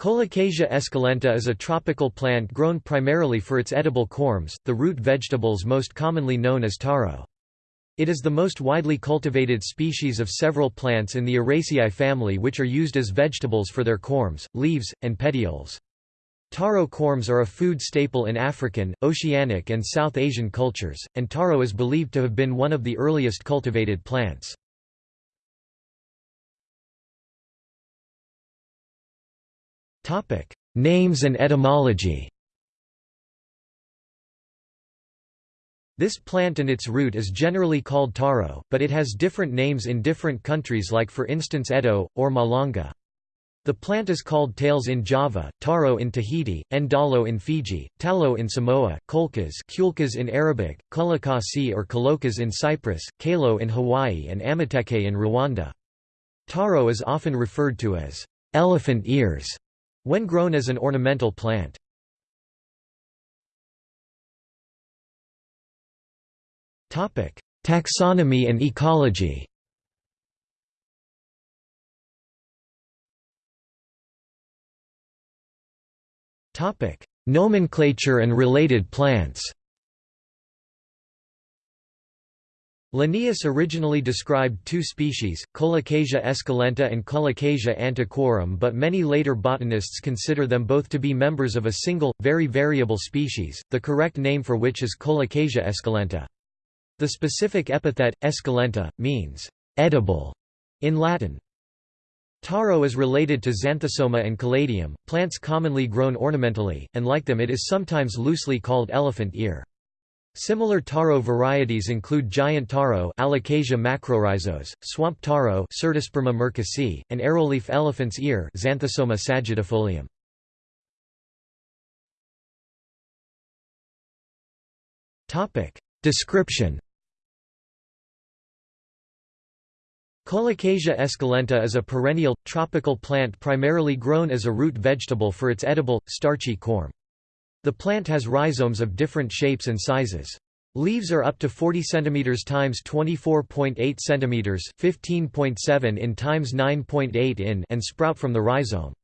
Colocasia esculenta is a tropical plant grown primarily for its edible corms, the root vegetables most commonly known as taro. It is the most widely cultivated species of several plants in the Araceae family which are used as vegetables for their corms, leaves, and petioles. Taro corms are a food staple in African, Oceanic and South Asian cultures, and taro is believed to have been one of the earliest cultivated plants. Names and etymology This plant and its root is generally called taro, but it has different names in different countries like for instance Edo, or Malanga. The plant is called tails in Java, taro in Tahiti, ndalo in Fiji, talo in Samoa, kolkas kulkas in Arabic, kulakasi or kalokas in Cyprus, kalo in Hawaii and amateke in Rwanda. Taro is often referred to as elephant ears when grown as an ornamental plant. Taxonomy and ecology Nomenclature and related plants Linnaeus originally described two species, Colocasia esculenta and Colocasia antiquorum but many later botanists consider them both to be members of a single, very variable species, the correct name for which is Colocasia esculenta. The specific epithet, esculenta, means «edible» in Latin. Taro is related to Xanthosoma and Caladium, plants commonly grown ornamentally, and like them it is sometimes loosely called elephant ear. Similar taro varieties include giant taro Alocasia macrorhizos, swamp taro Cyrtosperma merkusii, and arrowleaf elephant's ear Xanthosoma sagittifolium. Description Colocasia esculenta is a perennial, tropical plant primarily grown as a root vegetable for its edible, starchy corm. The plant has rhizomes of different shapes and sizes. Leaves are up to 40 cm x 24.8 cm 15.7 in x 9.8 in and sprout from the rhizome.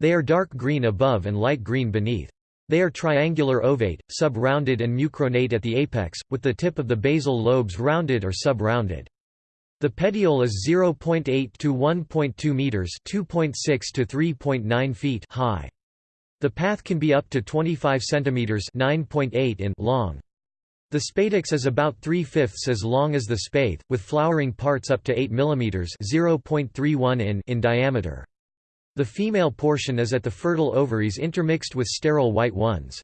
They are dark green above and light green beneath. They are triangular ovate, sub-rounded and mucronate at the apex, with the tip of the basal lobes rounded or sub-rounded. The petiole is 0.8 to 1.2 meters, 2.6 to 3.9 feet high. The spathe can be up to 25 centimeters (9.8 in) long. The spadix is about 3 fifths as long as the spathe, with flowering parts up to 8 mm (0.31 in) in diameter. The female portion is at the fertile ovaries intermixed with sterile white ones.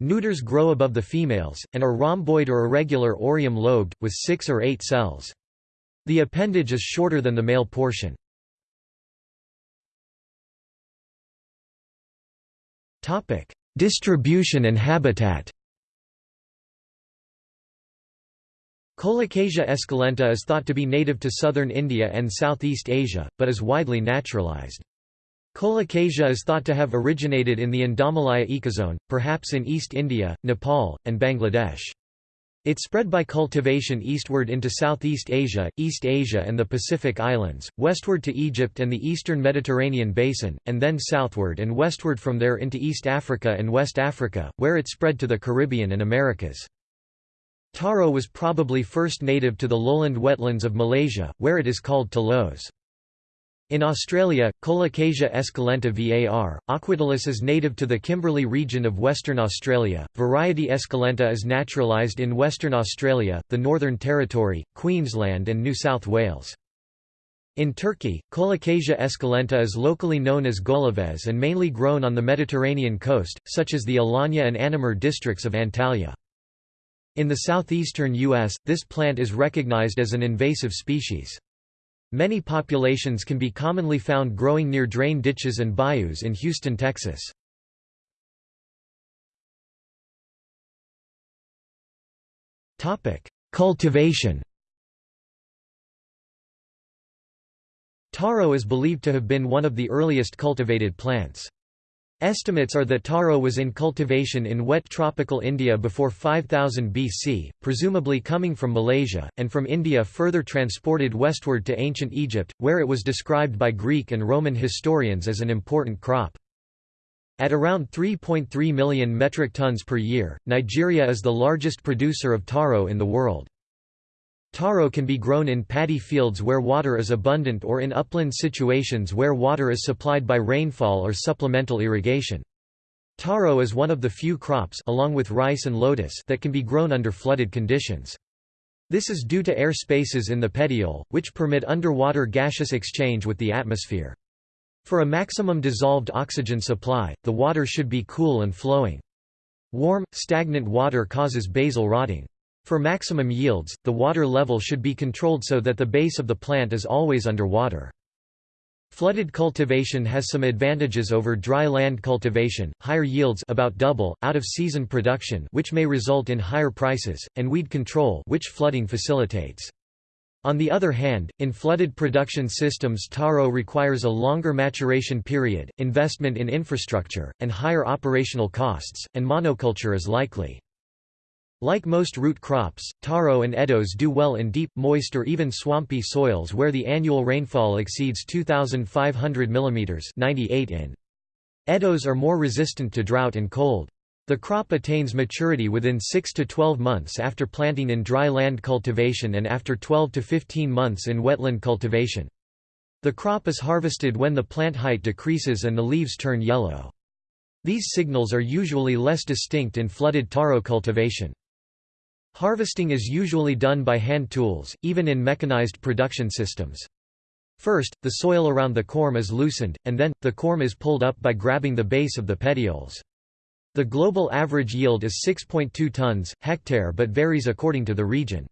Neuters grow above the females, and are rhomboid or irregular orium-lobed, with six or eight cells. The appendage is shorter than the male portion. Distribution and habitat. Colocasia esculenta is thought to be native to southern India and Southeast Asia, but is widely naturalized. Colocasia is thought to have originated in the Indomalaya ecozone, perhaps in East India, Nepal, and Bangladesh. It spread by cultivation eastward into Southeast Asia, East Asia and the Pacific Islands, westward to Egypt and the eastern Mediterranean basin, and then southward and westward from there into East Africa and West Africa, where it spread to the Caribbean and Americas. Taro was probably first native to the lowland wetlands of Malaysia, where it is called telos. In Australia, Colocasia esculenta var. aquatilis is native to the Kimberley region of Western Australia, variety esculenta is naturalised in Western Australia, the Northern Territory, Queensland and New South Wales. In Turkey, Colocasia esculenta is locally known as golaves and mainly grown on the Mediterranean coast, such as the Alanya and Anamur districts of Antalya. In the southeastern U.S., this plant is recognized as an invasive species. Many populations can be commonly found growing near drain ditches and bayous in Houston, Texas. Cultivation Taro is believed to have been one of the earliest cultivated plants. Estimates are that taro was in cultivation in wet tropical India before 5000 BC, presumably coming from Malaysia, and from India further transported westward to ancient Egypt, where it was described by Greek and Roman historians as an important crop. At around 3.3 million metric tons per year, Nigeria is the largest producer of taro in the world. Taro can be grown in paddy fields where water is abundant or in upland situations where water is supplied by rainfall or supplemental irrigation. Taro is one of the few crops along with rice and lotus that can be grown under flooded conditions. This is due to air spaces in the petiole, which permit underwater gaseous exchange with the atmosphere. For a maximum dissolved oxygen supply, the water should be cool and flowing. Warm, stagnant water causes basal rotting. For maximum yields, the water level should be controlled so that the base of the plant is always under water. Flooded cultivation has some advantages over dry land cultivation, higher yields about double, out-of-season production which may result in higher prices, and weed control which flooding facilitates. On the other hand, in flooded production systems taro requires a longer maturation period, investment in infrastructure, and higher operational costs, and monoculture is likely. Like most root crops, taro and edos do well in deep, moist or even swampy soils where the annual rainfall exceeds 2,500 mm 98 in. Edos are more resistant to drought and cold. The crop attains maturity within 6 to 12 months after planting in dry land cultivation and after 12 to 15 months in wetland cultivation. The crop is harvested when the plant height decreases and the leaves turn yellow. These signals are usually less distinct in flooded taro cultivation. Harvesting is usually done by hand tools, even in mechanized production systems. First, the soil around the corm is loosened, and then, the corm is pulled up by grabbing the base of the petioles. The global average yield is 6.2 tons, hectare but varies according to the region.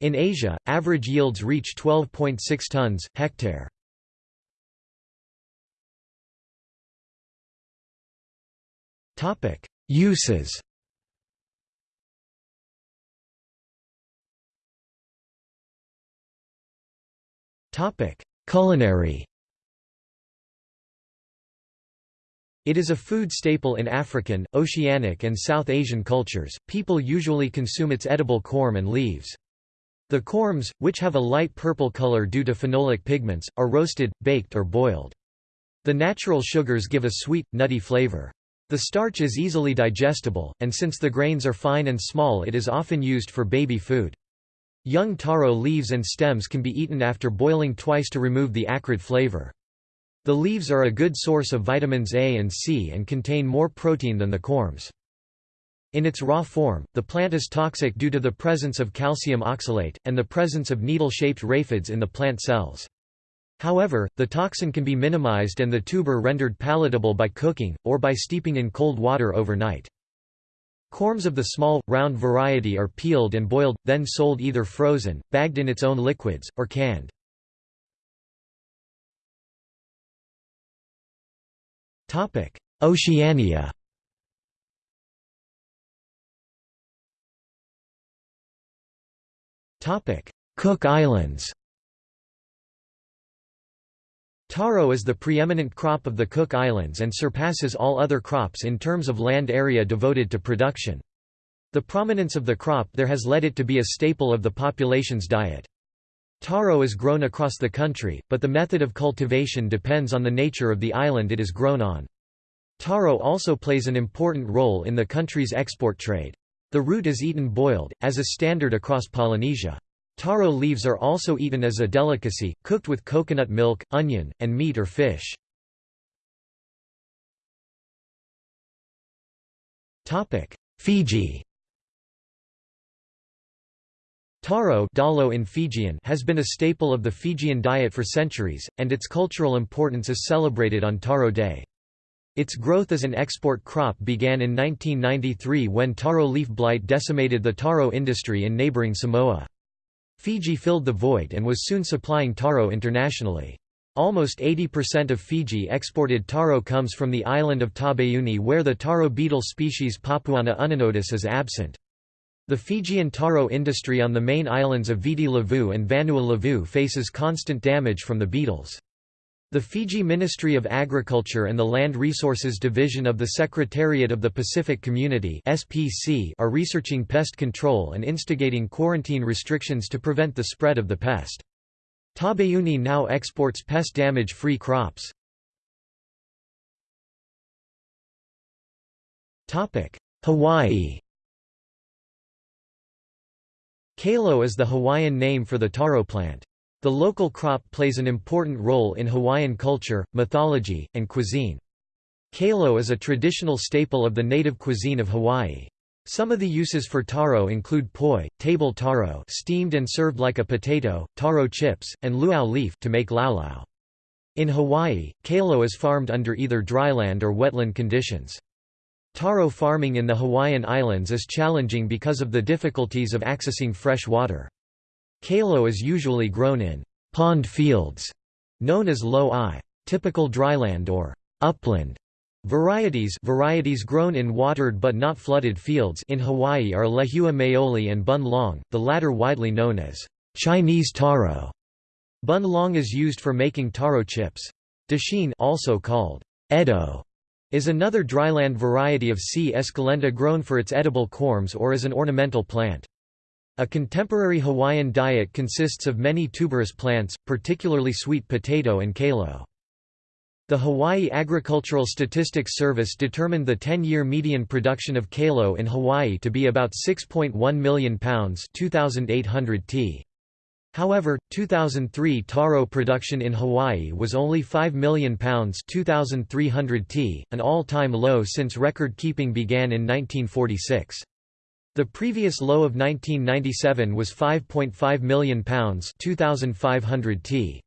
In Asia, average yields reach 12.6 tons, hectare. Uses Topic: Culinary. It is a food staple in African, Oceanic and South Asian cultures. People usually consume its edible corm and leaves. The corms, which have a light purple color due to phenolic pigments, are roasted, baked or boiled. The natural sugars give a sweet, nutty flavor. The starch is easily digestible, and since the grains are fine and small it is often used for baby food. Young taro leaves and stems can be eaten after boiling twice to remove the acrid flavor. The leaves are a good source of vitamins A and C and contain more protein than the corms. In its raw form, the plant is toxic due to the presence of calcium oxalate, and the presence of needle-shaped raphides in the plant cells. However, the toxin can be minimized and the tuber rendered palatable by cooking, or by steeping in cold water overnight. Corms of the small, round variety are peeled and boiled, then sold either frozen, bagged in its own liquids, or canned. Oceania Cook Islands Taro is the preeminent crop of the Cook Islands and surpasses all other crops in terms of land area devoted to production. The prominence of the crop there has led it to be a staple of the population's diet. Taro is grown across the country, but the method of cultivation depends on the nature of the island it is grown on. Taro also plays an important role in the country's export trade. The root is eaten boiled, as a standard across Polynesia. Taro leaves are also eaten as a delicacy, cooked with coconut milk, onion, and meat or fish. Fiji Taro dalo in Fijian has been a staple of the Fijian diet for centuries, and its cultural importance is celebrated on Taro Day. Its growth as an export crop began in 1993 when taro leaf blight decimated the taro industry in neighboring Samoa. Fiji filled the void and was soon supplying taro internationally. Almost 80% of Fiji exported taro comes from the island of Taveuni where the taro beetle species Papuana uninodis is absent. The Fijian taro industry on the main islands of Viti Levu and Vanua Levu faces constant damage from the beetles. The Fiji Ministry of Agriculture and the Land Resources Division of the Secretariat of the Pacific Community (SPC) are researching pest control and instigating quarantine restrictions to prevent the spread of the pest. Taveuni now exports pest damage-free crops. Hawaii Kalo is the Hawaiian name for the taro plant. The local crop plays an important role in Hawaiian culture, mythology, and cuisine. Kalo is a traditional staple of the native cuisine of Hawaii. Some of the uses for taro include poi, table taro steamed and served like a potato, taro chips, and luau leaf to make laulau. In Hawaii, kalo is farmed under either dryland or wetland conditions. Taro farming in the Hawaiian Islands is challenging because of the difficulties of accessing fresh water. Kalo is usually grown in pond fields, known as lo-ai, typical dryland or upland varieties varieties grown in watered but not flooded fields in Hawaii are Lehua maoli and bun long, the latter widely known as Chinese taro. Bun long is used for making taro chips. Dasheen also called edo is another dryland variety of C. esculenta grown for its edible corms or as an ornamental plant. A contemporary Hawaiian diet consists of many tuberous plants, particularly sweet potato and kalo. The Hawaii Agricultural Statistics Service determined the 10-year median production of kalo in Hawaii to be about 6.1 million pounds 2,800 t. However, 2003 taro production in Hawaii was only 5 million pounds 2300 t, an all-time low since record-keeping began in 1946. The previous low of 1997 was 5.5 million pounds 2500 t.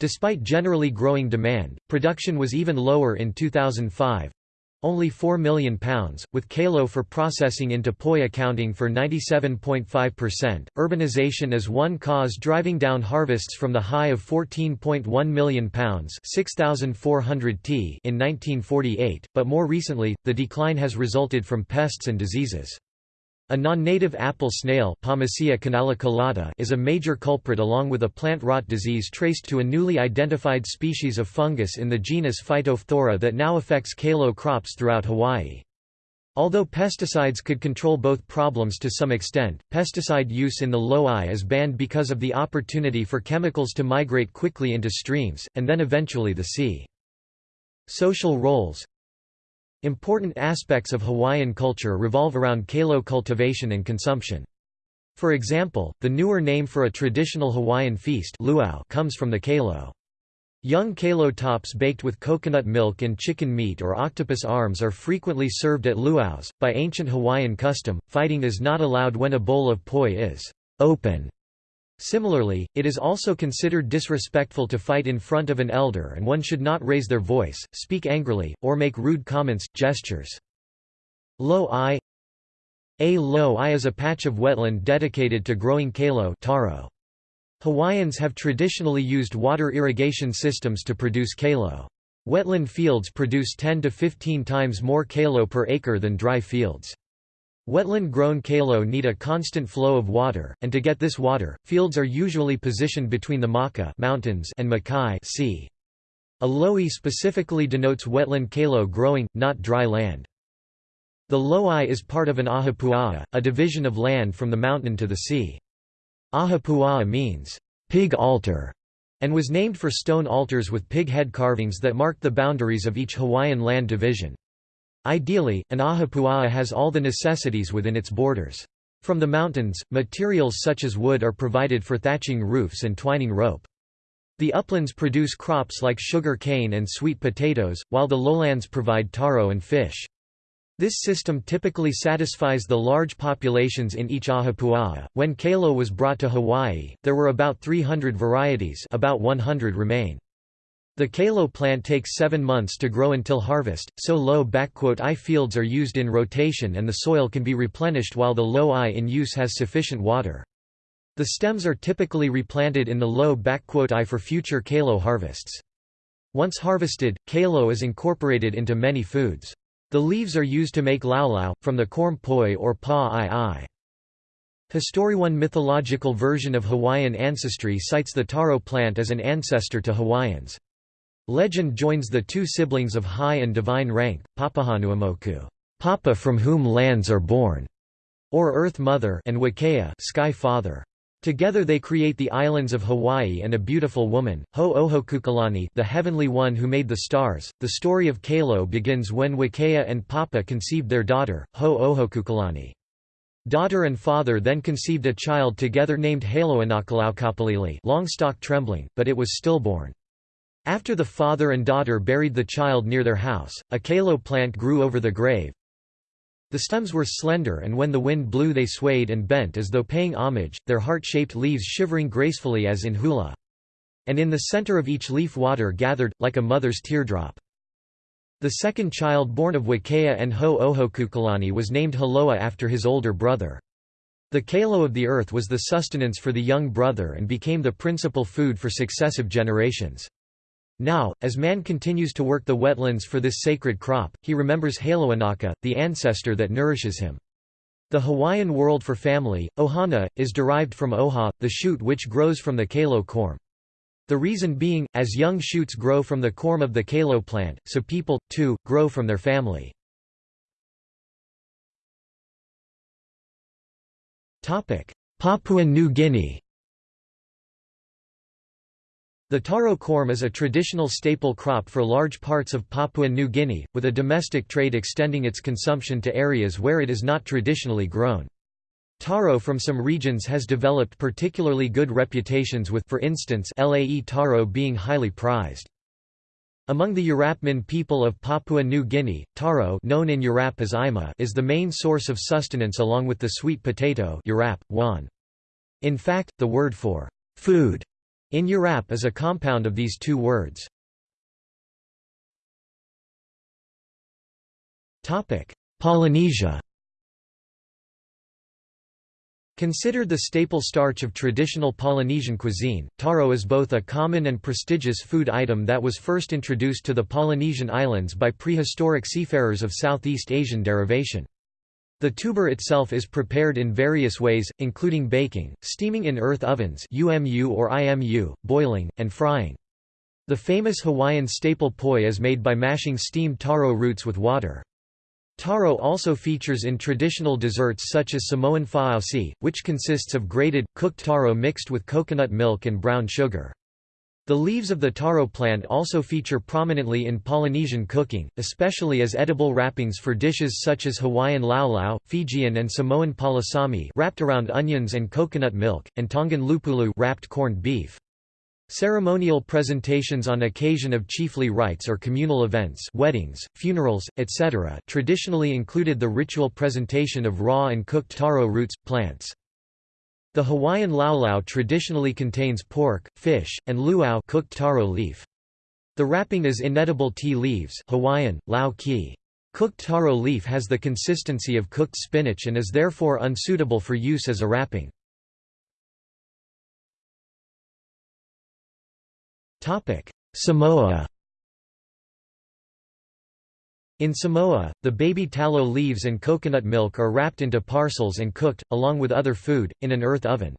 Despite generally growing demand, production was even lower in 2005, only £4 million, with Kalo for processing into POI accounting for 97.5%. Urbanization is one cause driving down harvests from the high of £14.1 million (6,400 t in 1948, but more recently, the decline has resulted from pests and diseases. A non-native apple snail is a major culprit along with a plant rot disease traced to a newly identified species of fungus in the genus Phytophthora that now affects kalo crops throughout Hawaii. Although pesticides could control both problems to some extent, pesticide use in the lo-ai is banned because of the opportunity for chemicals to migrate quickly into streams, and then eventually the sea. Social roles Important aspects of Hawaiian culture revolve around kalo cultivation and consumption. For example, the newer name for a traditional Hawaiian feast luau comes from the kalo. Young kalo tops baked with coconut milk and chicken meat or octopus arms are frequently served at luau's. By ancient Hawaiian custom, fighting is not allowed when a bowl of poi is open Similarly, it is also considered disrespectful to fight in front of an elder and one should not raise their voice, speak angrily, or make rude comments, gestures. Lo-ai A lo-ai is a patch of wetland dedicated to growing kalo taro. Hawaiians have traditionally used water irrigation systems to produce kalo. Wetland fields produce 10 to 15 times more kalo per acre than dry fields. Wetland-grown kalo need a constant flow of water, and to get this water, fields are usually positioned between the Maka mountains and Makai sea. A lo'i specifically denotes wetland kalo growing, not dry land. The lo'i is part of an ahupua'a, a division of land from the mountain to the sea. Ahupua'a means, pig altar, and was named for stone altars with pig head carvings that marked the boundaries of each Hawaiian land division. Ideally, an ahupua'a has all the necessities within its borders. From the mountains, materials such as wood are provided for thatching roofs and twining rope. The uplands produce crops like sugar cane and sweet potatoes, while the lowlands provide taro and fish. This system typically satisfies the large populations in each ahupua'a. When kalo was brought to Hawaii, there were about 300 varieties about 100 remain. The kalo plant takes seven months to grow until harvest, so low-i fields are used in rotation and the soil can be replenished while the low-i in use has sufficient water. The stems are typically replanted in the low-i for future kalo harvests. Once harvested, kalo is incorporated into many foods. The leaves are used to make laulau, from the corm poi or pa-i-i. One mythological version of Hawaiian ancestry cites the taro plant as an ancestor to Hawaiians. Legend joins the two siblings of high and divine rank, Papahanaumoku, Papa from whom lands are born, or Earth Mother, and Wakea, Sky Father. Together they create the islands of Hawaii and a beautiful woman, Ho-Ohokukalani the heavenly one who made the stars. The story of Kalo begins when Wakea and Papa conceived their daughter, Ho-Ohokukalani. Daughter and father then conceived a child together named Haloanakalaukapalili Longstock trembling, but it was stillborn. After the father and daughter buried the child near their house, a kalo plant grew over the grave, the stems were slender and when the wind blew they swayed and bent as though paying homage, their heart-shaped leaves shivering gracefully as in hula. And in the center of each leaf water gathered, like a mother's teardrop. The second child born of Wakea and Ho-Ohokukalani was named Haloa after his older brother. The kalo of the earth was the sustenance for the young brother and became the principal food for successive generations. Now, as man continues to work the wetlands for this sacred crop, he remembers Haloanaka, the ancestor that nourishes him. The Hawaiian word for family, ohana, is derived from oha, the shoot which grows from the kalo corm. The reason being, as young shoots grow from the corm of the kalo plant, so people, too, grow from their family. Papua New Guinea the taro corm is a traditional staple crop for large parts of Papua New Guinea, with a domestic trade extending its consumption to areas where it is not traditionally grown. Taro from some regions has developed particularly good reputations with for instance Lae taro being highly prized. Among the Urapmin people of Papua New Guinea, taro known in Urap as ima is the main source of sustenance along with the sweet potato Urap, wan. In fact, the word for food in Urap is a compound of these two words. Polynesia Considered the staple starch of traditional Polynesian cuisine, taro is both a common and prestigious food item that was first introduced to the Polynesian islands by prehistoric seafarers of Southeast Asian derivation. The tuber itself is prepared in various ways, including baking, steaming in earth ovens UMU or IMU, boiling, and frying. The famous Hawaiian staple poi is made by mashing steamed taro roots with water. Taro also features in traditional desserts such as Samoan fa'ausi, which consists of grated, cooked taro mixed with coconut milk and brown sugar. The leaves of the taro plant also feature prominently in Polynesian cooking, especially as edible wrappings for dishes such as Hawaiian laulau, Fijian and Samoan palasami wrapped around onions and coconut milk, and Tongan lupulu wrapped corned beef. Ceremonial presentations on occasion of chiefly rites or communal events weddings, funerals, etc. traditionally included the ritual presentation of raw and cooked taro roots, plants. The Hawaiian laulau traditionally contains pork, fish, and luau cooked taro leaf. The wrapping is inedible tea leaves Hawaiian, lau ki. Cooked taro leaf has the consistency of cooked spinach and is therefore unsuitable for use as a wrapping. Samoa in Samoa, the baby talo leaves and coconut milk are wrapped into parcels and cooked, along with other food, in an earth oven.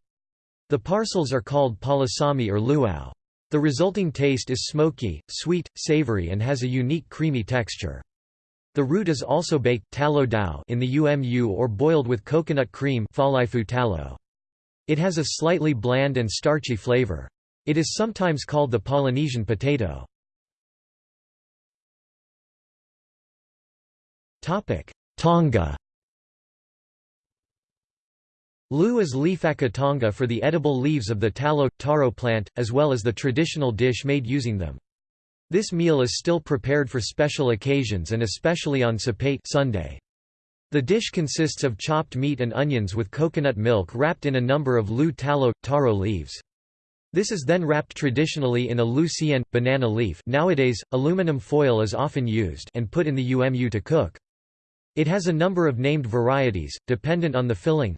The parcels are called palasami or luau. The resulting taste is smoky, sweet, savory and has a unique creamy texture. The root is also baked talo dao in the umu or boiled with coconut cream talo. It has a slightly bland and starchy flavor. It is sometimes called the Polynesian potato. Tonga Lu is leafaka tonga for the edible leaves of the talo, taro plant, as well as the traditional dish made using them. This meal is still prepared for special occasions and especially on Sapate Sunday. The dish consists of chopped meat and onions with coconut milk wrapped in a number of lu talo, taro leaves. This is then wrapped traditionally in a lu sien, banana leaf nowadays, aluminum foil is often used and put in the umu to cook. It has a number of named varieties, dependent on the filling.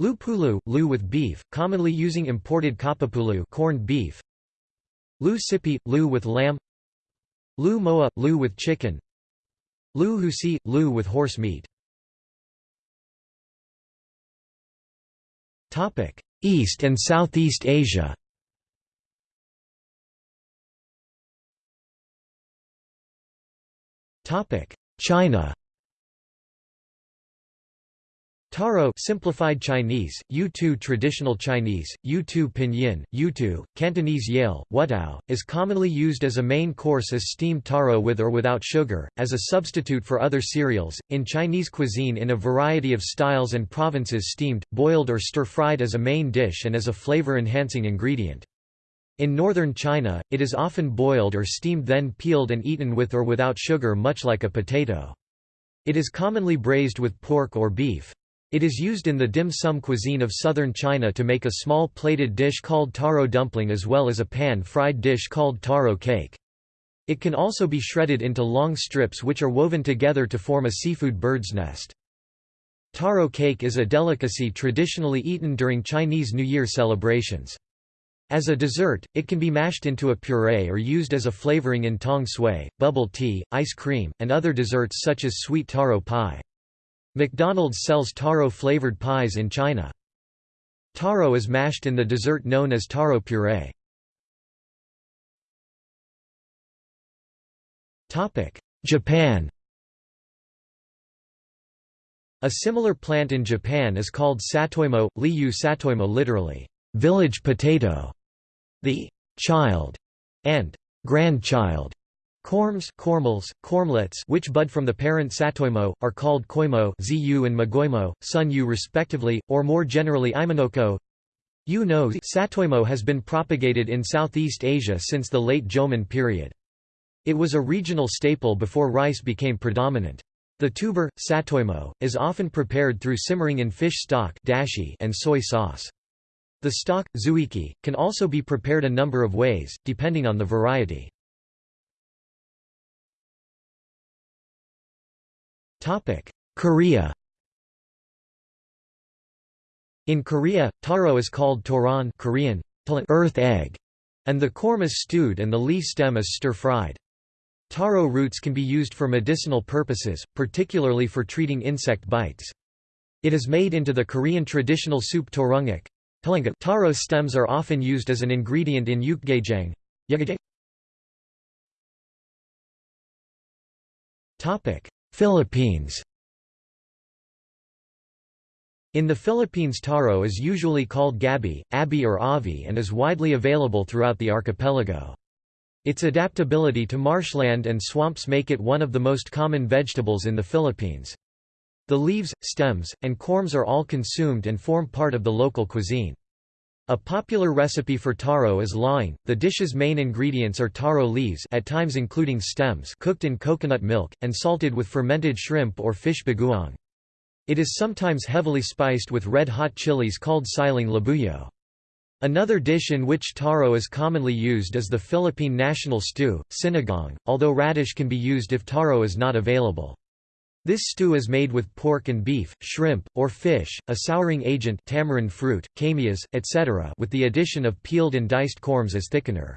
Lupulu, lu with beef, commonly using imported kapapulu corned beef. Lu sipi, lu with lamb. Lu moa, lu with chicken. Lu husi, lu with horse meat. Topic: East and Southeast Asia. Topic: China. Taro simplified Chinese, Yu-Tu traditional Chinese, Yu-Tu pinyin, Yu-Tu, Cantonese Yale, Wutao, is commonly used as a main course as steamed taro with or without sugar, as a substitute for other cereals, in Chinese cuisine in a variety of styles and provinces steamed, boiled or stir-fried as a main dish and as a flavor-enhancing ingredient. In northern China, it is often boiled or steamed then peeled and eaten with or without sugar much like a potato. It is commonly braised with pork or beef. It is used in the dim sum cuisine of southern China to make a small plated dish called taro dumpling as well as a pan-fried dish called taro cake. It can also be shredded into long strips which are woven together to form a seafood bird's nest. Taro cake is a delicacy traditionally eaten during Chinese New Year celebrations. As a dessert, it can be mashed into a puree or used as a flavoring in tong sui, bubble tea, ice cream, and other desserts such as sweet taro pie. McDonald's sells taro-flavored pies in China. Taro is mashed in the dessert known as taro puree. Japan A similar plant in Japan is called satoimo, liu satoimo literally, village potato. The child and grandchild Corms, cormels, cormlets which bud from the parent satoimo, are called koimo zu and magoimo, sunyu respectively, or more generally imonoko. You know satoimo has been propagated in Southeast Asia since the late Jomon period. It was a regional staple before rice became predominant. The tuber, satoimo, is often prepared through simmering in fish stock dashi and soy sauce. The stock, zuiki, can also be prepared a number of ways, depending on the variety. Korea In Korea, taro is called toran Korean, earth egg, and the corm is stewed and the leaf stem is stir-fried. Taro roots can be used for medicinal purposes, particularly for treating insect bites. It is made into the Korean traditional soup torungak. Taro stems are often used as an ingredient in yukgaejang. Philippines In the Philippines taro is usually called gabi, abi or avi and is widely available throughout the archipelago. Its adaptability to marshland and swamps make it one of the most common vegetables in the Philippines. The leaves, stems, and corms are all consumed and form part of the local cuisine. A popular recipe for taro is laing. The dish's main ingredients are taro leaves at times including stems cooked in coconut milk, and salted with fermented shrimp or fish bagoong. It is sometimes heavily spiced with red-hot chilies called siling labuyo. Another dish in which taro is commonly used is the Philippine national stew, sinigang, although radish can be used if taro is not available. This stew is made with pork and beef, shrimp, or fish, a souring agent tamarind fruit, kamias, etc. with the addition of peeled and diced corms as thickener.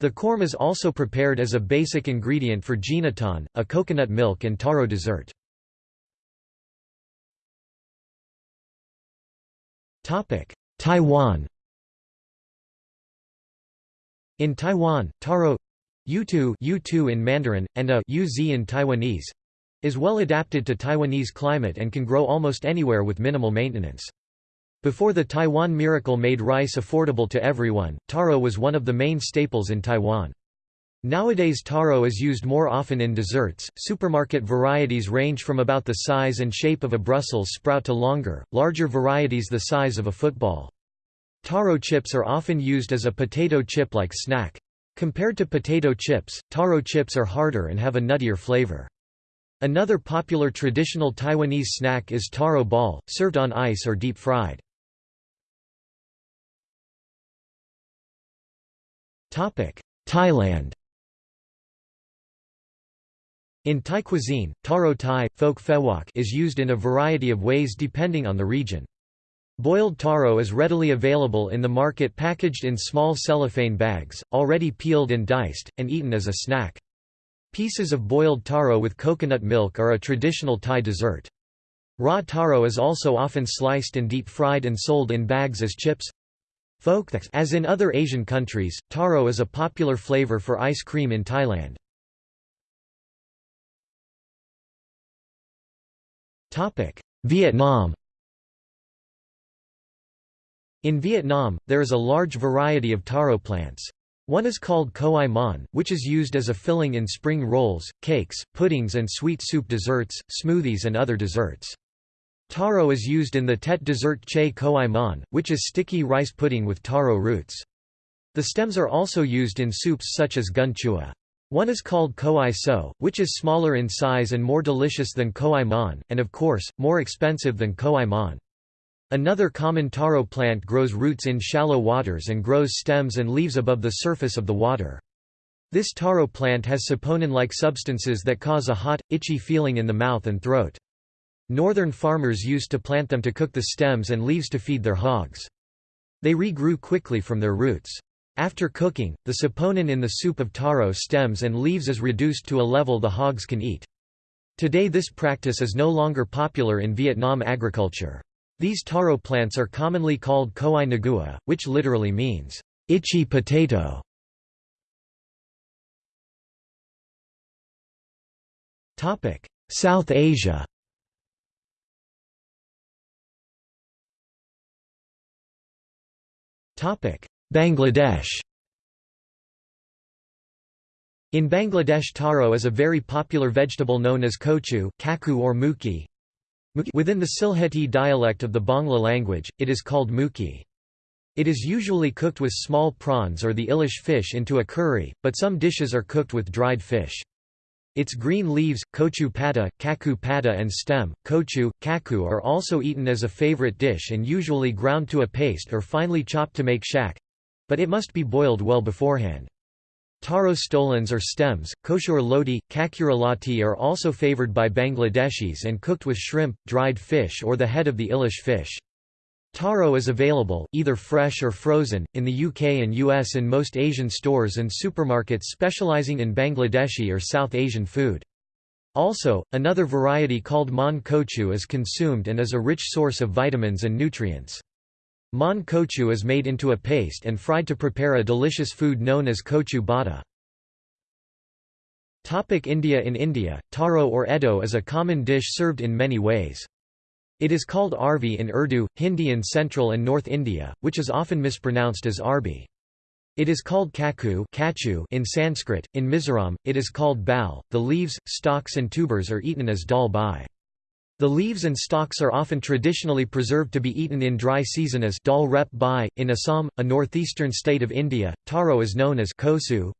The corm is also prepared as a basic ingredient for ginatan, a coconut milk and taro dessert. Taiwan In Taiwan, taro yutu, yutu in Mandarin, and a uz in Taiwanese is well adapted to Taiwanese climate and can grow almost anywhere with minimal maintenance. Before the Taiwan miracle made rice affordable to everyone, taro was one of the main staples in Taiwan. Nowadays taro is used more often in desserts. Supermarket varieties range from about the size and shape of a Brussels sprout to longer, larger varieties the size of a football. Taro chips are often used as a potato chip-like snack. Compared to potato chips, taro chips are harder and have a nuttier flavor. Another popular traditional Taiwanese snack is taro ball, served on ice or deep-fried. Thailand In Thai cuisine, taro Thai, folk fewok is used in a variety of ways depending on the region. Boiled taro is readily available in the market packaged in small cellophane bags, already peeled and diced, and eaten as a snack. Pieces of boiled taro with coconut milk are a traditional Thai dessert. Raw taro is also often sliced and deep-fried and sold in bags as chips. As in other Asian countries, taro is a popular flavor for ice cream in Thailand. Vietnam In Vietnam, there is a large variety of taro plants. One is called khoai mon, which is used as a filling in spring rolls, cakes, puddings and sweet soup desserts, smoothies and other desserts. Taro is used in the Tet dessert che khoai mon, which is sticky rice pudding with taro roots. The stems are also used in soups such as canh chua. One is called khoai so, which is smaller in size and more delicious than khoai mon, and of course, more expensive than khoai mon. Another common taro plant grows roots in shallow waters and grows stems and leaves above the surface of the water. This taro plant has saponin-like substances that cause a hot, itchy feeling in the mouth and throat. Northern farmers used to plant them to cook the stems and leaves to feed their hogs. They regrew quickly from their roots. After cooking, the saponin in the soup of taro stems and leaves is reduced to a level the hogs can eat. Today this practice is no longer popular in Vietnam agriculture. These taro plants are commonly called khoai nagua, which literally means, itchy potato. South Asia Bangladesh In Bangladesh taro is a very popular vegetable known as kochu, kaku or muki, Within the Sylheti dialect of the Bangla language, it is called muki. It is usually cooked with small prawns or the ilish fish into a curry, but some dishes are cooked with dried fish. Its green leaves, kochu pata, kaku pata and stem, kochu, kaku are also eaten as a favorite dish and usually ground to a paste or finely chopped to make shak—but it must be boiled well beforehand. Taro stolons or stems, kosher loti, kakuralati are also favored by Bangladeshis and cooked with shrimp, dried fish or the head of the ilish fish. Taro is available, either fresh or frozen, in the UK and US in most Asian stores and supermarkets specializing in Bangladeshi or South Asian food. Also, another variety called mon kochu is consumed and is a rich source of vitamins and nutrients. Mon kochu is made into a paste and fried to prepare a delicious food known as kochu bada. India In India, taro or eddo is a common dish served in many ways. It is called arvi in Urdu, Hindi in central and north India, which is often mispronounced as arbi. It is called kaku kachu in Sanskrit, in Mizoram, it is called bal. The leaves, stalks and tubers are eaten as dal bai. The leaves and stalks are often traditionally preserved to be eaten in dry season as dal rep bai. In Assam, a northeastern state of India, taro is known as kosu.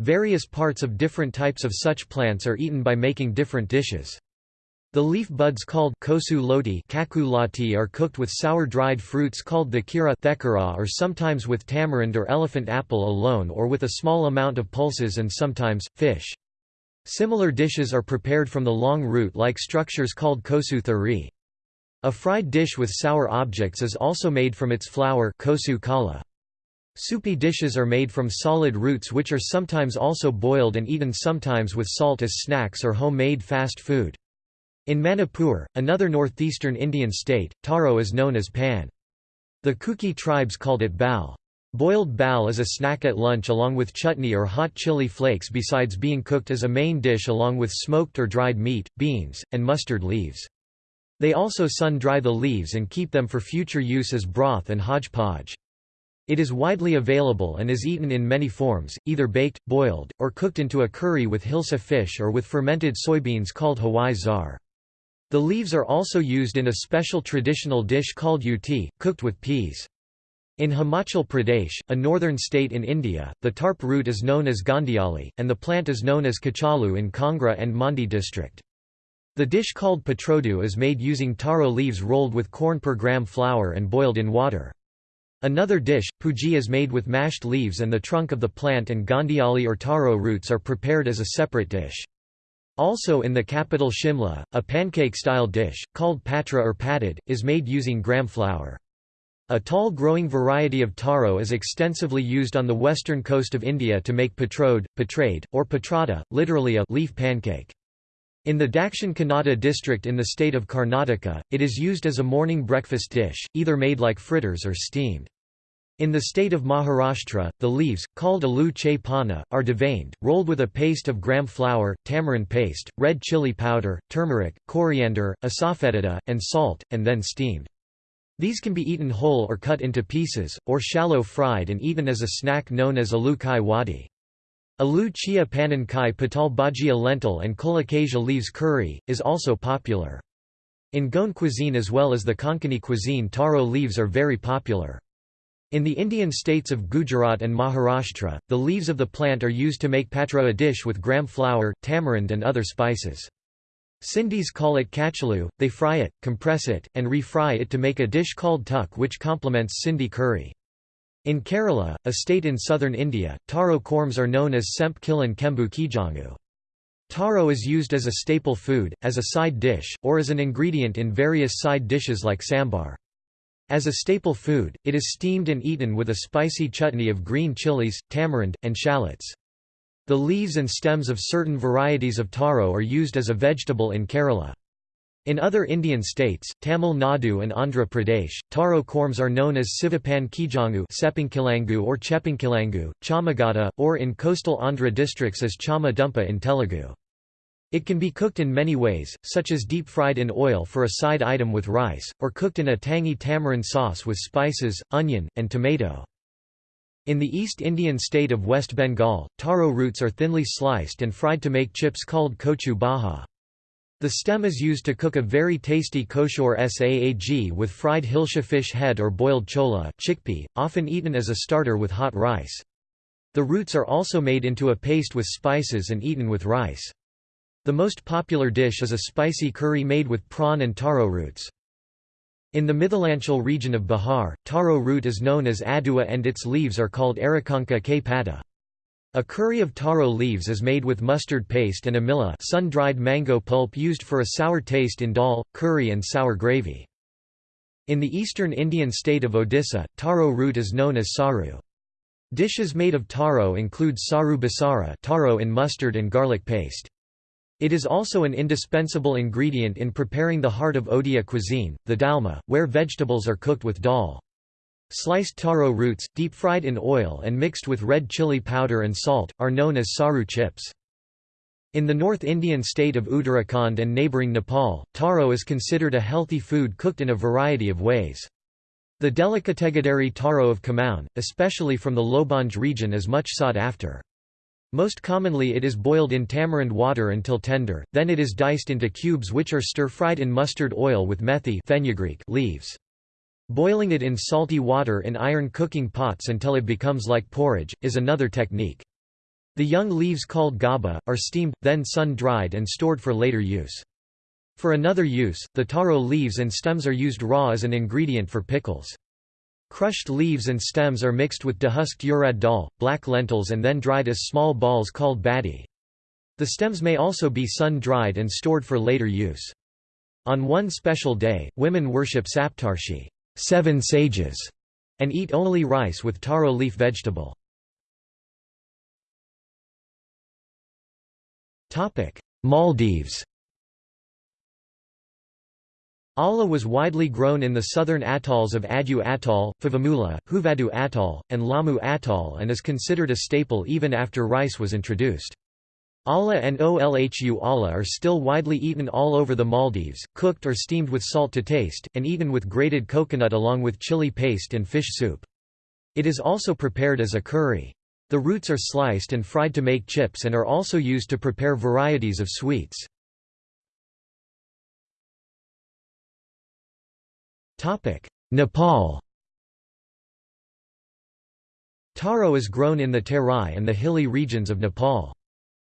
Various parts of different types of such plants are eaten by making different dishes. The leaf buds called kosu loti are cooked with sour dried fruits called thekera or sometimes with tamarind or elephant apple alone or with a small amount of pulses and sometimes, fish. Similar dishes are prepared from the long root-like structures called kosu thari. A fried dish with sour objects is also made from its flour. Soupy dishes are made from solid roots which are sometimes also boiled and eaten sometimes with salt as snacks or homemade fast food. In Manipur, another northeastern Indian state, taro is known as pan. The Kuki tribes called it bal. Boiled bal is a snack at lunch along with chutney or hot chili flakes besides being cooked as a main dish along with smoked or dried meat, beans, and mustard leaves. They also sun-dry the leaves and keep them for future use as broth and hodgepodge. It is widely available and is eaten in many forms, either baked, boiled, or cooked into a curry with hilsa fish or with fermented soybeans called hawai zar. The leaves are also used in a special traditional dish called uti, cooked with peas. In Himachal Pradesh, a northern state in India, the tarp root is known as gandiali, and the plant is known as kachalu in Kangra and Mandi district. The dish called patrodu is made using taro leaves rolled with corn per gram flour and boiled in water. Another dish, puji is made with mashed leaves and the trunk of the plant and gandiali or taro roots are prepared as a separate dish. Also in the capital Shimla, a pancake-style dish, called patra or patted, is made using gram flour. A tall growing variety of taro is extensively used on the western coast of India to make patrode, patrade, or patrada, literally a leaf pancake. In the Dakshin Kannada district in the state of Karnataka, it is used as a morning breakfast dish, either made like fritters or steamed. In the state of Maharashtra, the leaves, called alu che are deveined, rolled with a paste of gram flour, tamarind paste, red chili powder, turmeric, coriander, asafoetida, and salt, and then steamed. These can be eaten whole or cut into pieces, or shallow fried and eaten as a snack known as alu kai wadi. Alu chia panan kai patal bajia lentil and colocasia leaves curry, is also popular. In Goan cuisine as well as the Konkani cuisine taro leaves are very popular. In the Indian states of Gujarat and Maharashtra, the leaves of the plant are used to make patra a dish with gram flour, tamarind and other spices. Sindhis call it kachalu, they fry it, compress it, and refry it to make a dish called tuk which complements Sindhi curry. In Kerala, a state in southern India, taro corms are known as semp kilan kembu kijangu. Taro is used as a staple food, as a side dish, or as an ingredient in various side dishes like sambar. As a staple food, it is steamed and eaten with a spicy chutney of green chilies, tamarind, and shallots. The leaves and stems of certain varieties of taro are used as a vegetable in Kerala. In other Indian states, Tamil Nadu and Andhra Pradesh, taro corms are known as sivapan kijangu sepinkilangu or chepinkilangu, chamagata, or in coastal Andhra districts as chama dumpa in Telugu. It can be cooked in many ways, such as deep-fried in oil for a side item with rice, or cooked in a tangy tamarind sauce with spices, onion, and tomato. In the East Indian state of West Bengal, taro roots are thinly sliced and fried to make chips called kochu baha. The stem is used to cook a very tasty koshor saag with fried hilsa fish head or boiled chola chickpea, often eaten as a starter with hot rice. The roots are also made into a paste with spices and eaten with rice. The most popular dish is a spicy curry made with prawn and taro roots. In the Mithilanchal region of Bihar, taro root is known as adua and its leaves are called arakanka k pata. A curry of taro leaves is made with mustard paste and amila sun-dried mango pulp used for a sour taste in dal, curry and sour gravy. In the eastern Indian state of Odisha, taro root is known as saru. Dishes made of taro include saru basara taro in mustard and garlic paste. It is also an indispensable ingredient in preparing the heart of Odia cuisine, the dalma, where vegetables are cooked with dal. Sliced taro roots, deep-fried in oil and mixed with red chili powder and salt, are known as saru chips. In the North Indian state of Uttarakhand and neighbouring Nepal, taro is considered a healthy food cooked in a variety of ways. The delicategadari taro of Kumaon, especially from the Lobonj region is much sought after. Most commonly it is boiled in tamarind water until tender, then it is diced into cubes which are stir-fried in mustard oil with methi fenugreek leaves. Boiling it in salty water in iron cooking pots until it becomes like porridge, is another technique. The young leaves called gaba, are steamed, then sun-dried and stored for later use. For another use, the taro leaves and stems are used raw as an ingredient for pickles. Crushed leaves and stems are mixed with dehusked urad dal, black lentils and then dried as small balls called badi. The stems may also be sun-dried and stored for later use. On one special day, women worship Saptarshi seven sages, and eat only rice with taro leaf vegetable. Maldives Alla was widely grown in the southern atolls of Addu Atoll, Fuvahmulah, Huvadhu Atoll, and Laamu Atoll and is considered a staple even after rice was introduced. Alla and olhu alla are still widely eaten all over the Maldives, cooked or steamed with salt to taste, and eaten with grated coconut along with chili paste and fish soup. It is also prepared as a curry. The roots are sliced and fried to make chips and are also used to prepare varieties of sweets. Nepal Taro is grown in the Terai and the hilly regions of Nepal.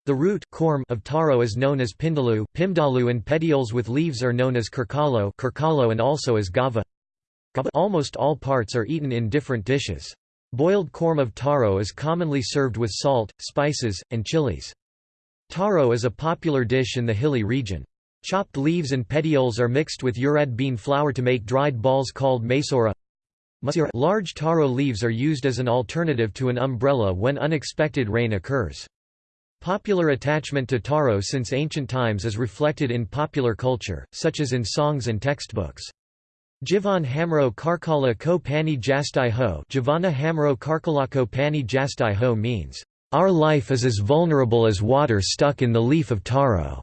The root of taro is known as pindalu, pimdalu and petioles with leaves are known as kirkalo, kirkalo and also as gava. Almost all parts are eaten in different dishes. Boiled corm of taro is commonly served with salt, spices, and chilies. Taro is a popular dish in the hilly region. Chopped leaves and petioles are mixed with urad bean flour to make dried balls called maisora. Large taro leaves are used as an alternative to an umbrella when unexpected rain occurs. Popular attachment to taro since ancient times is reflected in popular culture, such as in songs and textbooks. Jivan Hamro Karkala ko pani jastai ho Jivana Hamro Karkala ko pani jastai ho means, "...our life is as vulnerable as water stuck in the leaf of taro."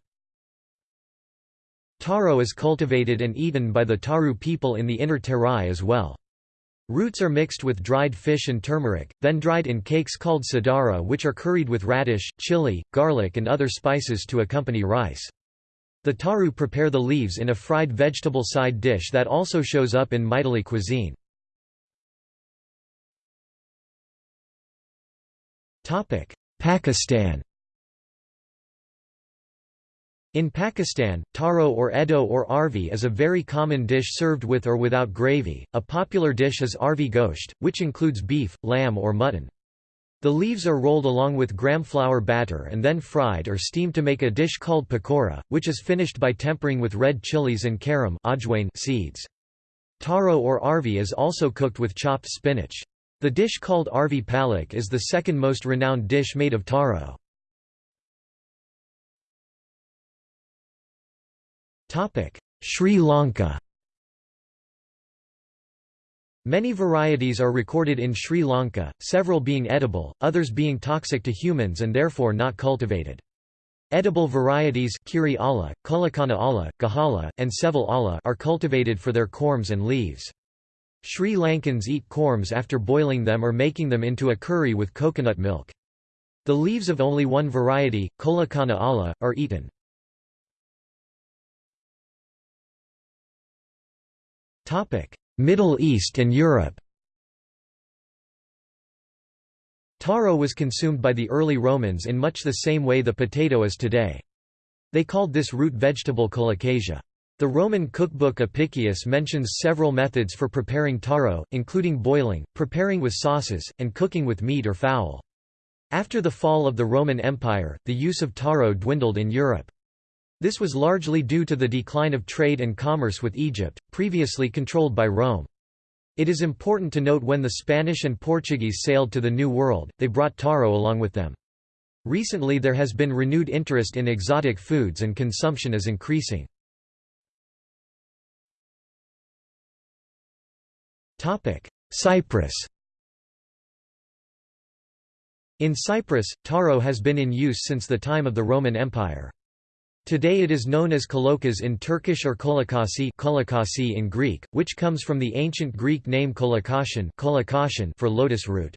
Taro is cultivated and eaten by the Tharu people in the inner Terai as well. Roots are mixed with dried fish and turmeric, then dried in cakes called sadara which are curried with radish, chili, garlic and other spices to accompany rice. The Tharu prepare the leaves in a fried vegetable side dish that also shows up in Maithili cuisine. Pakistan in Pakistan, taro or edo or arvi is a very common dish served with or without gravy. A popular dish is arvi gosht, which includes beef, lamb or mutton. The leaves are rolled along with gram flour batter and then fried or steamed to make a dish called pakora, which is finished by tempering with red chilies and carom seeds. Taro or arvi is also cooked with chopped spinach. The dish called arvi palak is the second most renowned dish made of taro. Sri Lanka Many varieties are recorded in Sri Lanka, several being edible, others being toxic to humans and therefore not cultivated. Edible varieties Kiri ala, Kulikana ala, Gahala, and Seville ala are cultivated for their corms and leaves. Sri Lankans eat corms after boiling them or making them into a curry with coconut milk. The leaves of only one variety, Kulikana ala, are eaten. Middle East and Europe Taro was consumed by the early Romans in much the same way the potato is today. They called this root vegetable colocasia. The Roman cookbook Apicius mentions several methods for preparing taro, including boiling, preparing with sauces, and cooking with meat or fowl. After the fall of the Roman Empire, the use of taro dwindled in Europe. This was largely due to the decline of trade and commerce with Egypt, previously controlled by Rome. It is important to note when the Spanish and Portuguese sailed to the New World, they brought taro along with them. Recently there has been renewed interest in exotic foods and consumption is increasing. Cyprus In Cyprus, taro has been in use since the time of the Roman Empire. Today it is known as kolokas in Turkish or kolakasi in Greek, which comes from the ancient Greek name kolakashin for lotus root.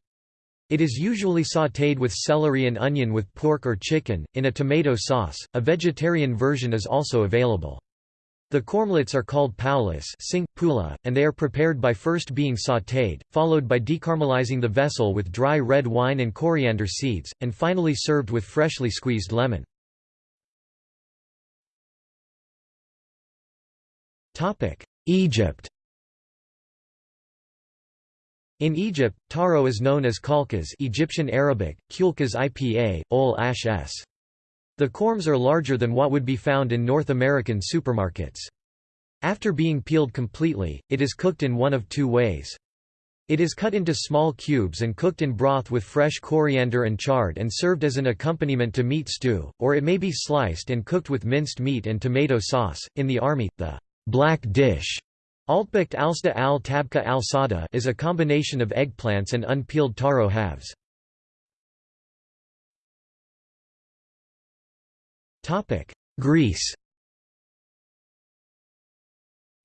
It is usually sautéed with celery and onion with pork or chicken, in a tomato sauce. A vegetarian version is also available. The cormlets are called paulis and they are prepared by first being sautéed, followed by decaramelizing the vessel with dry red wine and coriander seeds, and finally served with freshly squeezed lemon. Egypt In Egypt, taro is known as kalkas Egyptian Arabic, kulkas IPA, ol ash s. The corms are larger than what would be found in North American supermarkets. After being peeled completely, it is cooked in one of two ways. It is cut into small cubes and cooked in broth with fresh coriander and chard and served as an accompaniment to meat stew, or it may be sliced and cooked with minced meat and tomato sauce. In the army, the black dish Altbakt alsta al tabka al sada is a combination of eggplants and unpeeled taro halves. Greece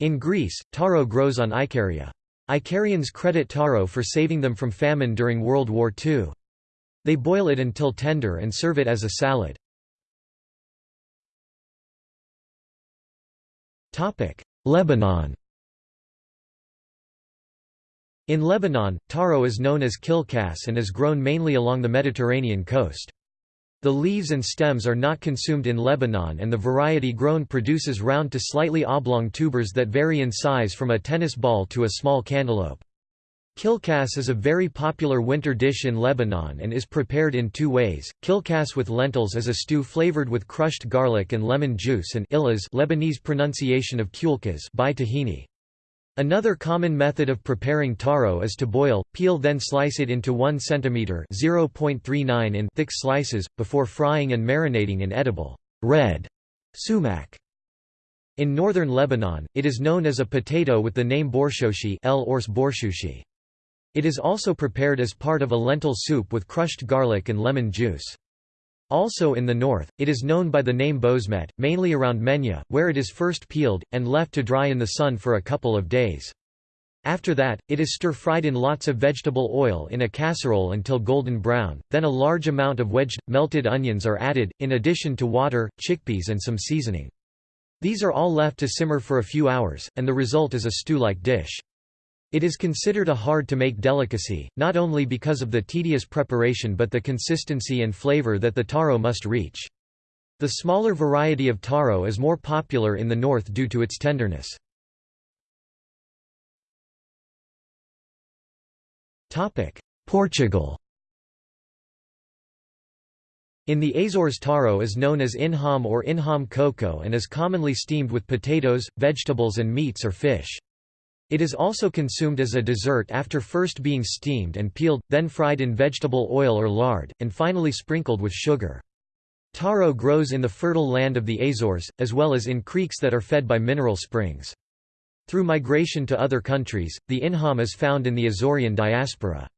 In Greece, taro grows on Icaria. Icarians credit taro for saving them from famine during World War II. They boil it until tender and serve it as a salad. Lebanon In Lebanon, taro is known as kilkas and is grown mainly along the Mediterranean coast. The leaves and stems are not consumed in Lebanon and the variety grown produces round to slightly oblong tubers that vary in size from a tennis ball to a small cantaloupe. Kilkas is a very popular winter dish in Lebanon and is prepared in two ways, kilkas with lentils is a stew flavored with crushed garlic and lemon juice and illas Lebanese pronunciation of kulkas by tahini. Another common method of preparing taro is to boil, peel then slice it into 1 cm (0.39 in) thick slices, before frying and marinating in edible red sumac. In northern Lebanon, it is known as a potato with the name borshoshi L. Ors borshushi. It is also prepared as part of a lentil soup with crushed garlic and lemon juice. Also in the north, it is known by the name bozmet, mainly around Menya, where it is first peeled, and left to dry in the sun for a couple of days. After that, it is stir-fried in lots of vegetable oil in a casserole until golden brown, then a large amount of wedged, melted onions are added, in addition to water, chickpeas and some seasoning. These are all left to simmer for a few hours, and the result is a stew-like dish. It is considered a hard-to-make delicacy, not only because of the tedious preparation but the consistency and flavor that the taro must reach. The smaller variety of taro is more popular in the north due to its tenderness. Portugal In the Azores taro is known as inham or inham coco and is commonly steamed with potatoes, vegetables and meats or fish. It is also consumed as a dessert after first being steamed and peeled, then fried in vegetable oil or lard, and finally sprinkled with sugar. Taro grows in the fertile land of the Azores, as well as in creeks that are fed by mineral springs. Through migration to other countries, the inham is found in the Azorean diaspora.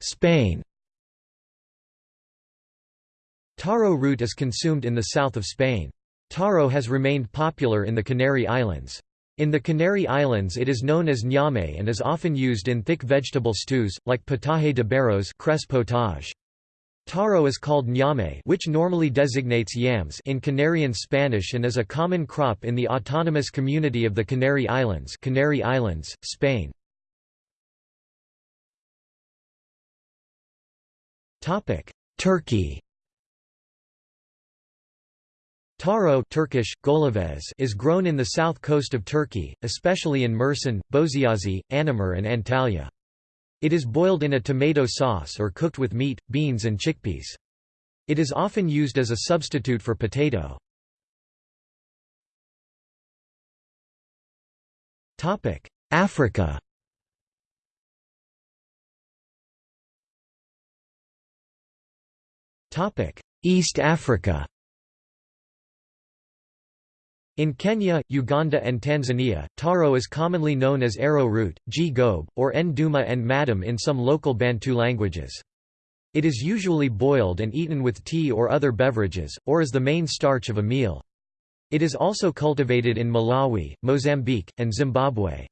Spain Taro root is consumed in the south of Spain. Taro has remained popular in the Canary Islands. In the Canary Islands it is known as ñame and is often used in thick vegetable stews, like potaje de barros cress. Taro is called ñame which normally designates yams in Canarian Spanish and is a common crop in the autonomous community of the Canary Islands Canary Islands, Spain. Turkey Taro Turkish, Golaves is grown in the south coast of Turkey, especially in Mersin, Bozyazi, Anamur and Antalya. It is boiled in a tomato sauce or cooked with meat, beans and chickpeas. It is often used as a substitute for potato. Africa East Africa in Kenya, Uganda and Tanzania, taro is commonly known as arrow root, g gobe, or nduma and madam in some local Bantu languages. It is usually boiled and eaten with tea or other beverages, or as the main starch of a meal. It is also cultivated in Malawi, Mozambique, and Zimbabwe.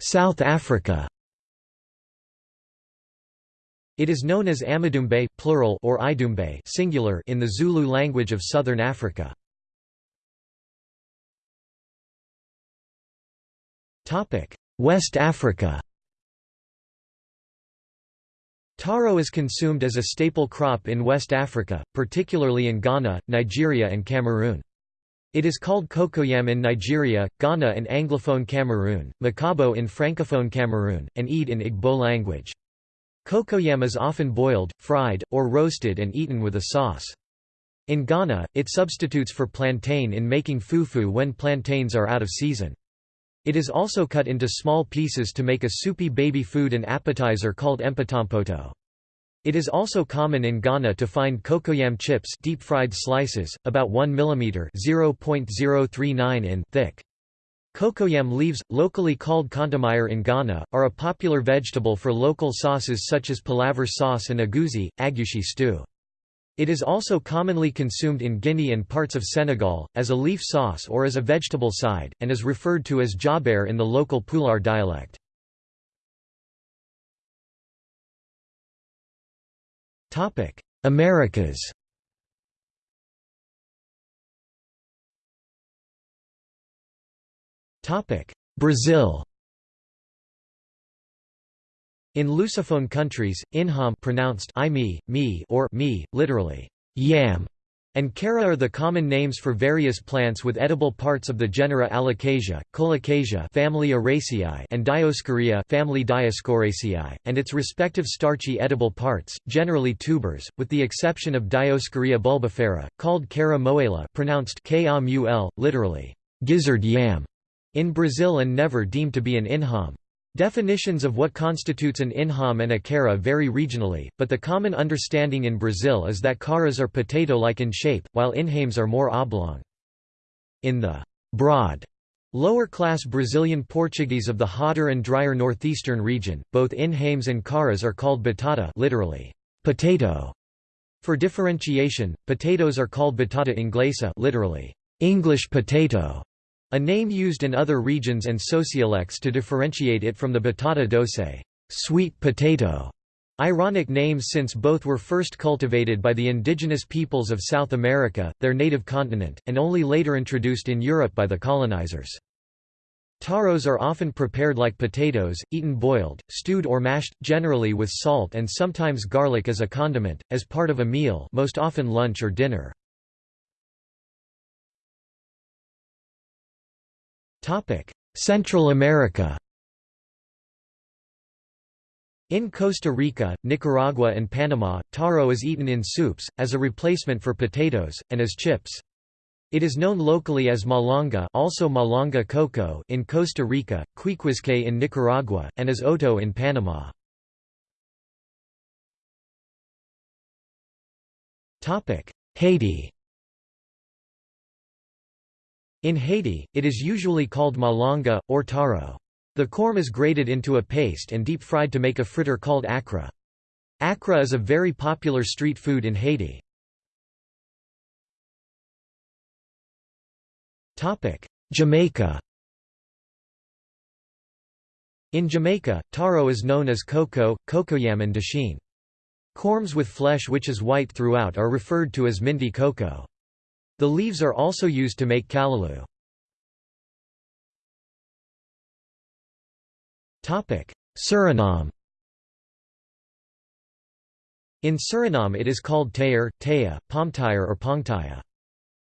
South Africa it is known as Amadumbe plural or Idumbe singular in the Zulu language of southern Africa. Topic: West Africa. Taro is consumed as a staple crop in West Africa, particularly in Ghana, Nigeria and Cameroon. It is called cocoyam in Nigeria, Ghana and Anglophone Cameroon, makabo in Francophone Cameroon, and Eid in Igbo language. Cocoyam is often boiled, fried, or roasted and eaten with a sauce. In Ghana, it substitutes for plantain in making fufu when plantains are out of season. It is also cut into small pieces to make a soupy baby food and appetizer called empatampoto. It is also common in Ghana to find cocoyam chips deep-fried slices, about 1 mm (0.039 in) thick. Cocoyam leaves, locally called kontomire in Ghana, are a popular vegetable for local sauces such as palaver sauce and agusi, agushi stew. It is also commonly consumed in Guinea and parts of Senegal, as a leaf sauce or as a vegetable side, and is referred to as jaber in the local Pular dialect. Americas Brazil. In Lusophone countries, inham pronounced I me, me or me, literally yam, and cara are the common names for various plants with edible parts of the genera Alocasia, Colocasia family Araceae and Dioscorea family Dioscoraceae, and its respective starchy edible parts, generally tubers, with the exception of Dioscorea bulbifera, called cara moela pronounced literally gizzard yam in Brazil and never deemed to be an inham. Definitions of what constitutes an inham and a cara vary regionally, but the common understanding in Brazil is that caras are potato-like in shape, while inhames are more oblong. In the broad Lower-class Brazilian Portuguese of the hotter and drier northeastern region, both inhames and caras are called batata literally, potato. For differentiation, potatoes are called batata inglesa literally, English potato, a name used in other regions and sociolects to differentiate it from the batata doce, sweet potato. Ironic names since both were first cultivated by the indigenous peoples of South America, their native continent, and only later introduced in Europe by the colonizers. Taros are often prepared like potatoes, eaten boiled, stewed or mashed, generally with salt and sometimes garlic as a condiment, as part of a meal most often lunch or dinner. Central America In Costa Rica, Nicaragua and Panama, taro is eaten in soups, as a replacement for potatoes, and as chips. It is known locally as malanga also malanga coco in Costa Rica, quiquisque in Nicaragua, and as oto in Panama. Haiti in Haiti, it is usually called malanga, or taro. The corm is grated into a paste and deep-fried to make a fritter called akra. Akra is a very popular street food in Haiti. Jamaica In Jamaica, taro is known as cocoa, cocoyam and dasheen. Corms with flesh which is white throughout are referred to as minty cocoa. The leaves are also used to make callaloo. Suriname In Suriname it is called tayar, taya, pomtire or pongtaya.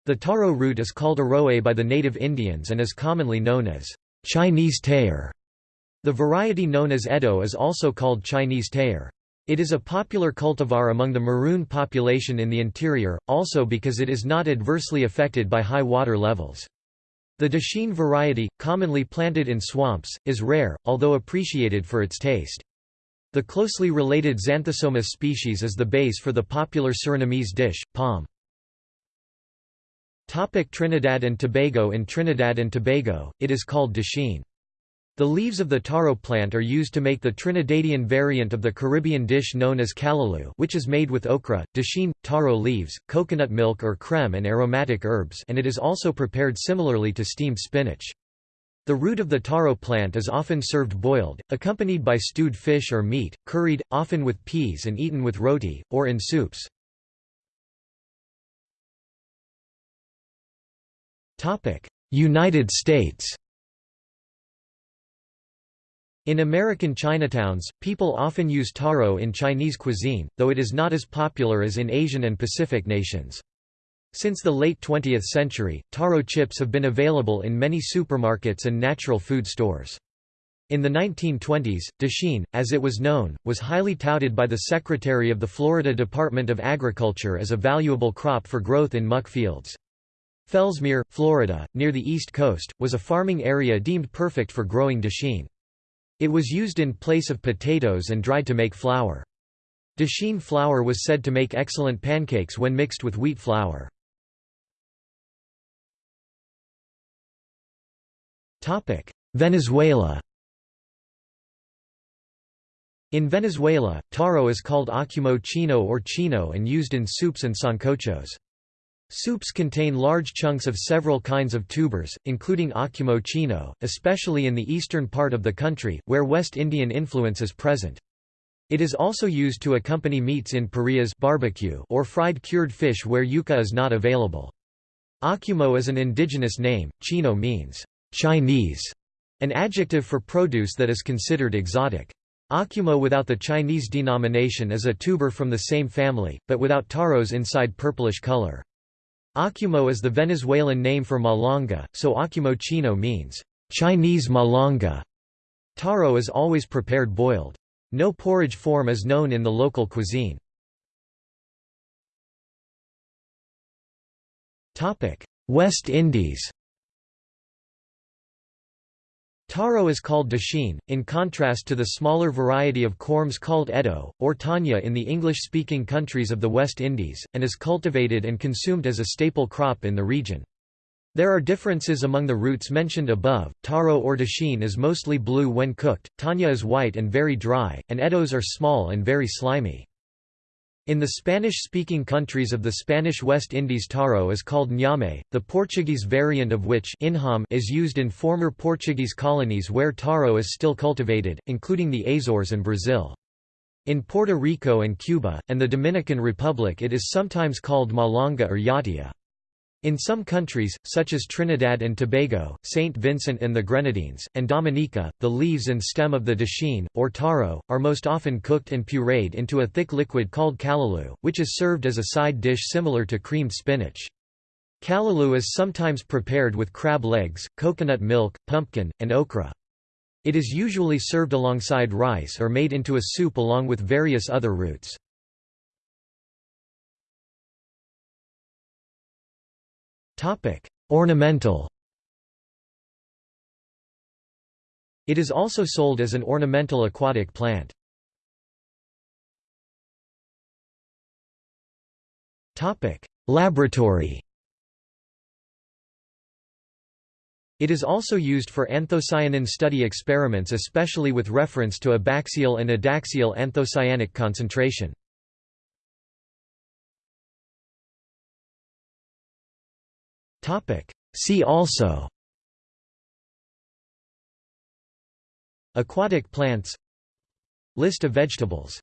The taro root is called aroe by the native Indians and is commonly known as Chinese tayar. The variety known as edo is also called Chinese tayar. It is a popular cultivar among the maroon population in the interior, also because it is not adversely affected by high water levels. The Dasheen variety, commonly planted in swamps, is rare, although appreciated for its taste. The closely related Xanthosoma species is the base for the popular Surinamese dish, pom. Trinidad and Tobago In Trinidad and Tobago, it is called Dasheen. The leaves of the taro plant are used to make the Trinidadian variant of the Caribbean dish known as callaloo which is made with okra, dasheen, taro leaves, coconut milk or creme and aromatic herbs and it is also prepared similarly to steamed spinach. The root of the taro plant is often served boiled, accompanied by stewed fish or meat, curried, often with peas and eaten with roti, or in soups. United States in American Chinatowns, people often use taro in Chinese cuisine, though it is not as popular as in Asian and Pacific nations. Since the late 20th century, taro chips have been available in many supermarkets and natural food stores. In the 1920s, dasheen, as it was known, was highly touted by the Secretary of the Florida Department of Agriculture as a valuable crop for growth in muck fields. Fellsmere, Florida, near the East Coast, was a farming area deemed perfect for growing dasheen. It was used in place of potatoes and dried to make flour. Dasheen flour was said to make excellent pancakes when mixed with wheat flour. Venezuela In Venezuela, taro is called acumo chino or chino and used in soups and sancochos. Soups contain large chunks of several kinds of tubers, including acumo chino, especially in the eastern part of the country, where West Indian influence is present. It is also used to accompany meats in parrillas barbecue or fried cured fish where yuca is not available. Acumo is an indigenous name, chino means Chinese, an adjective for produce that is considered exotic. Acumo without the Chinese denomination is a tuber from the same family, but without taros inside purplish color. Acumo is the Venezuelan name for malanga, so acumo chino means Chinese malanga. Taro is always prepared boiled. No porridge form is known in the local cuisine. West Indies Taro is called dasheen, in contrast to the smaller variety of corms called edo, or tanya in the English-speaking countries of the West Indies, and is cultivated and consumed as a staple crop in the region. There are differences among the roots mentioned above. Taro or dasheen is mostly blue when cooked, tanya is white and very dry, and eddos are small and very slimy. In the Spanish-speaking countries of the Spanish West Indies taro is called ñame, the Portuguese variant of which is used in former Portuguese colonies where taro is still cultivated, including the Azores and Brazil. In Puerto Rico and Cuba, and the Dominican Republic it is sometimes called malanga or yatia. In some countries, such as Trinidad and Tobago, St. Vincent and the Grenadines, and Dominica, the leaves and stem of the dasheen, or taro, are most often cooked and pureed into a thick liquid called callaloo, which is served as a side dish similar to creamed spinach. Callaloo is sometimes prepared with crab legs, coconut milk, pumpkin, and okra. It is usually served alongside rice or made into a soup along with various other roots. Topic: Ornamental. It is also sold as an ornamental aquatic plant. Topic: Laboratory. It is also used for anthocyanin study experiments especially with reference to abaxial and adaxial anthocyaninic concentration. Topic. See also. Aquatic plants. List of vegetables